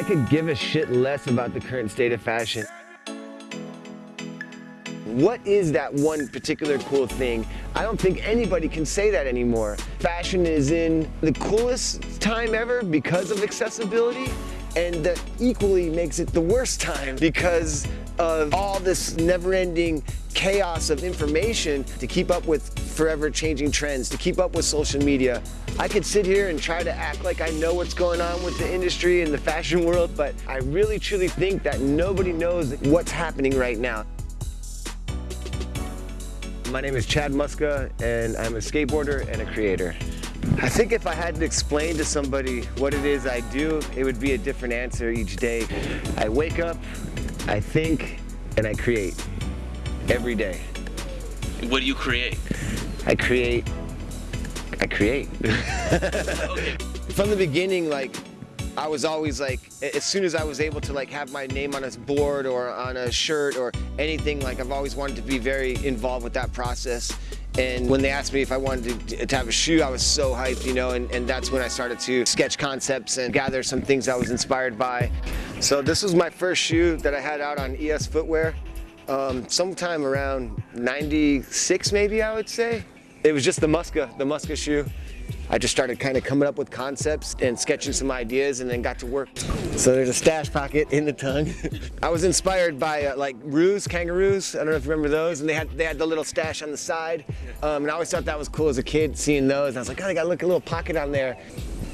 I could give a shit less about the current state of fashion. What is that one particular cool thing? I don't think anybody can say that anymore. Fashion is in the coolest time ever because of accessibility and that equally makes it the worst time because of all this never-ending chaos of information to keep up with forever changing trends, to keep up with social media. I could sit here and try to act like I know what's going on with the industry and the fashion world, but I really truly think that nobody knows what's happening right now. My name is Chad Muska and I'm a skateboarder and a creator. I think if I had to explain to somebody what it is I do, it would be a different answer each day. I wake up, I think, and I create every day. What do you create? I create, I create. okay. From the beginning, like, I was always like, as soon as I was able to like have my name on a board or on a shirt or anything, like I've always wanted to be very involved with that process. And when they asked me if I wanted to, to have a shoe, I was so hyped, you know, and, and that's when I started to sketch concepts and gather some things I was inspired by. So this was my first shoe that I had out on ES Footwear, um, sometime around 96 maybe, I would say. It was just the Muska, the Muska shoe. I just started kind of coming up with concepts and sketching some ideas and then got to work. So there's a stash pocket in the tongue. I was inspired by uh, like roos, kangaroos. I don't know if you remember those. And they had they had the little stash on the side. Um, and I always thought that was cool as a kid seeing those. And I was like, oh, I got look a little pocket on there.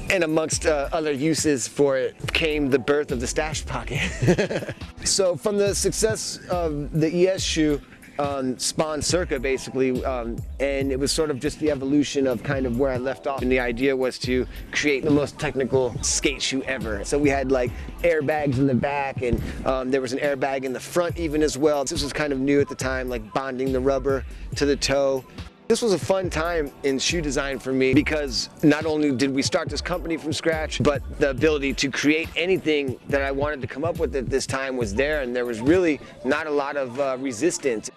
And amongst uh, other uses for it came the birth of the stash pocket. so from the success of the ES shoe, um, spawned Circa basically, um, and it was sort of just the evolution of kind of where I left off. And the idea was to create the most technical skate shoe ever. So we had like airbags in the back, and um, there was an airbag in the front even as well. This was kind of new at the time, like bonding the rubber to the toe. This was a fun time in shoe design for me because not only did we start this company from scratch, but the ability to create anything that I wanted to come up with at this time was there and there was really not a lot of uh, resistance.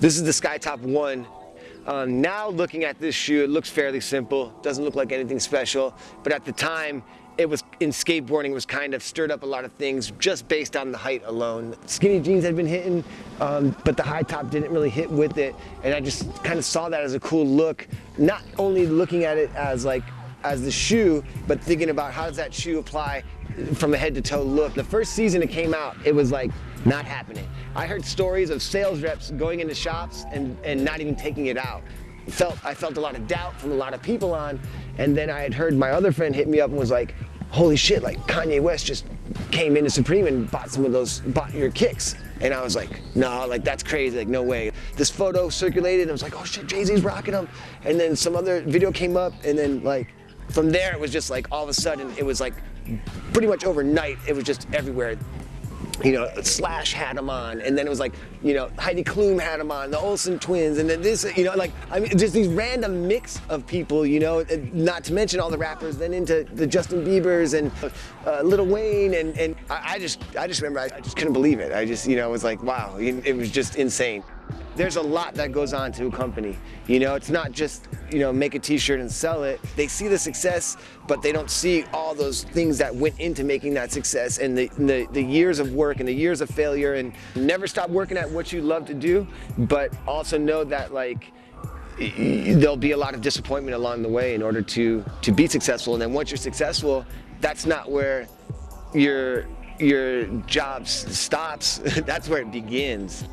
This is the Skytop 1. Um, now looking at this shoe, it looks fairly simple, doesn't look like anything special, but at the time, it was in skateboarding was kind of stirred up a lot of things just based on the height alone. Skinny jeans had been hitting, um, but the high top didn't really hit with it, and I just kind of saw that as a cool look. Not only looking at it as like as the shoe, but thinking about how does that shoe apply from a head to toe look. The first season it came out, it was like not happening. I heard stories of sales reps going into shops and, and not even taking it out. Felt, I felt a lot of doubt from a lot of people on, and then I had heard my other friend hit me up and was like, holy shit, like Kanye West just came into Supreme and bought some of those, bought your kicks. And I was like, no, like that's crazy, like no way. This photo circulated and I was like, oh shit, Jay-Z's rocking them. And then some other video came up and then like, from there it was just like all of a sudden it was like pretty much overnight it was just everywhere you know, Slash had him on, and then it was like, you know, Heidi Klum had him on, the Olsen twins, and then this, you know, like, I mean, just these random mix of people, you know, not to mention all the rappers, then into the Justin Biebers and uh, Lil Wayne, and, and I, I, just, I just remember, I, I just couldn't believe it. I just, you know, it was like, wow, it was just insane there's a lot that goes on to a company. You know, it's not just, you know, make a t-shirt and sell it. They see the success, but they don't see all those things that went into making that success and the, the, the years of work and the years of failure and never stop working at what you love to do, but also know that like, there'll be a lot of disappointment along the way in order to to be successful and then once you're successful that's not where your your job stops that's where it begins